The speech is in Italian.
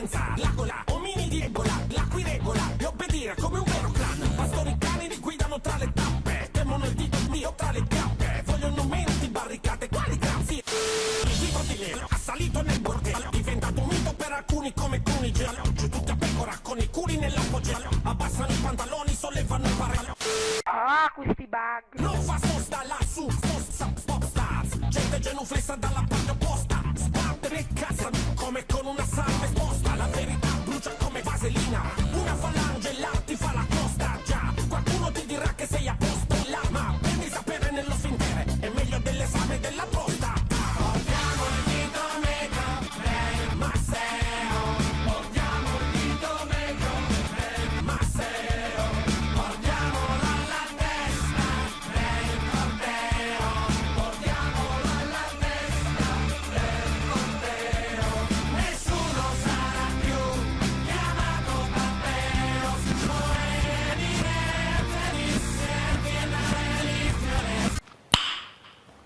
senza la gola Ominidi ebola, la qui regola E obbedire come un vero clan. Pastori cani li guidano tra le tappe Temono il dito mio tra le chiappe Vogliono meno di barricate, quali grazie Il dito di Lero ha salito nel bordello Diventato un mito per alcuni come Cunigel. Giù tutta pecora con i culi nell'appoggio Abbassano i pantaloni, sollevano il barello Ah, questi bug! Non fa